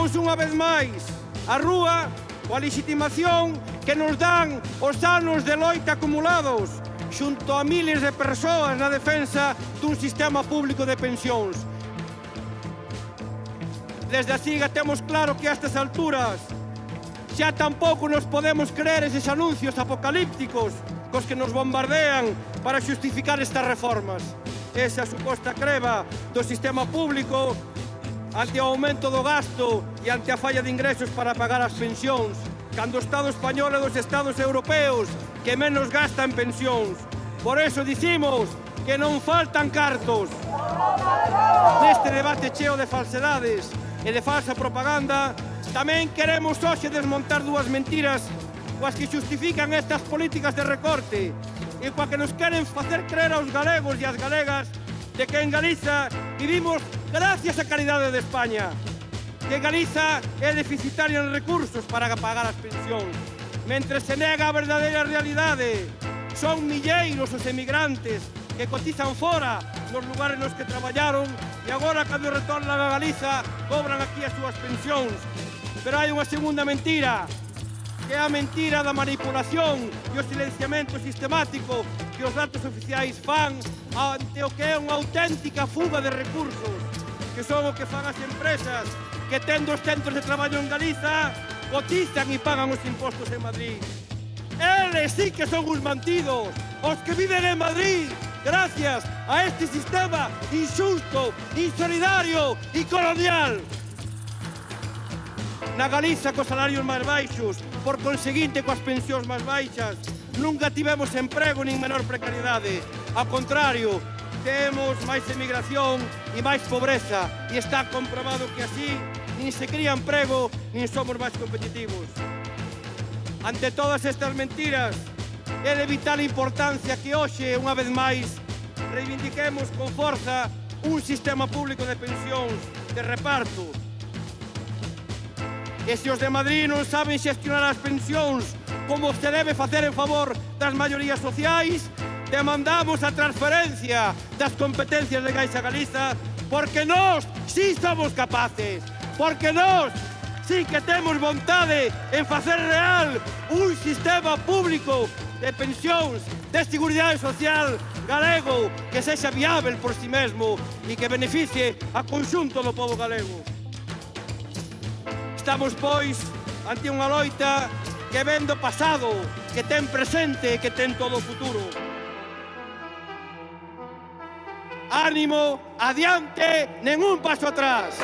Vimos unha vez máis a rúa coa legitimación que nos dan os anos de loita acumulados xunto a miles de persoas na defensa dun sistema público de pensións. Desde a SIGA temos claro que a estas alturas xa tampouco nos podemos creer eses anuncios apocalípticos cos que nos bombardean para xustificar estas reformas. Esa suposta creva do sistema público ante o aumento do gasto e ante a falla de ingresos para pagar as pensións, cando o Estado español e dos Estados europeos que menos gasta en pensións. Por eso dicimos que non faltan cartos. Neste debate cheo de falsedades e de falsa propaganda, tamén queremos hoxe desmontar dúas mentiras coas que justifican estas políticas de recorte e coa que nos queren facer creer aos galegos e as galegas de que en Galiza vivimos gracias á caridade de España, que Galiza é deficitaria en recursos para pagar as pensións, mentre se nega a verdadeira realidade. Son milleiros os emigrantes que cotizan fora nos lugares nos que traballaron e agora, cando retornan a Galiza, cobran aquí as súas pensións. Pero hai unha segunda mentira, que é a mentira da manipulación e o silenciamento sistemático que os datos oficiais fan ante o que é unha auténtica fuga de recursos, que son o que fan as empresas que tendo os centros de traballo en Galiza, cotizan e pagan os impostos en Madrid. Eles sí que son os mantidos, os que viven en Madrid, gracias a este sistema injusto, insolidario e colonial. Na Galiza, cos salarios máis baixos, por conseguinte, coas pensións máis baixas, nunca tivemos emprego nin menor precariedade. Ao contrario, temos máis emigración e máis pobreza e está comprobado que así nin se cría emprego nin somos máis competitivos. Ante todas estas mentiras, é de vital importancia que hoxe, unha vez máis, reivindiquemos con forza un sistema público de pensións de reparto. E se os de Madrid non saben xestionar as pensións como se debe facer en favor das maiorías sociais, demandamos a transferencia das competencias de Caixa Galiza porque nós sí somos capaces, porque nós sí que temos vontade en facer real un sistema público de pensións de seguridade social galego que sexa viável por si sí mesmo e que beneficie a conxunto do povo galego. Estamos, pois, ante unha loita que ven do pasado, que ten presente e que ten todo o futuro. Ánimo, adiante, ningún paso atrás.